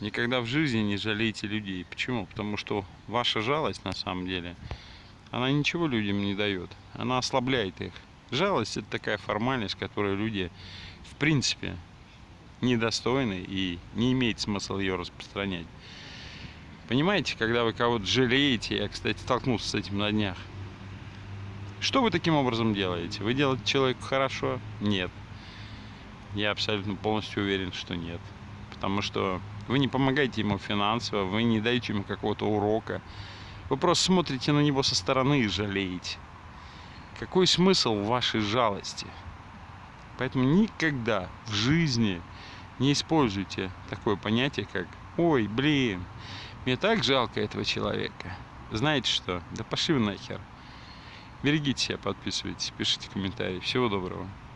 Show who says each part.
Speaker 1: Никогда в жизни не жалейте людей. Почему? Потому что ваша жалость на самом деле, она ничего людям не дает. Она ослабляет их. Жалость это такая формальность, которую люди в принципе недостойны и не имеет смысла ее распространять. Понимаете, когда вы кого-то жалеете, я, кстати, столкнулся с этим на днях, что вы таким образом делаете? Вы делаете человеку хорошо? Нет. Я абсолютно полностью уверен, что нет. Потому что вы не помогаете ему финансово, вы не даете ему какого-то урока. Вы просто смотрите на него со стороны и жалеете. Какой смысл в вашей жалости? Поэтому никогда в жизни не используйте такое понятие, как «Ой, блин, мне так жалко этого человека». Знаете что? Да пошли вы нахер. Берегите себя, подписывайтесь, пишите комментарии. Всего доброго.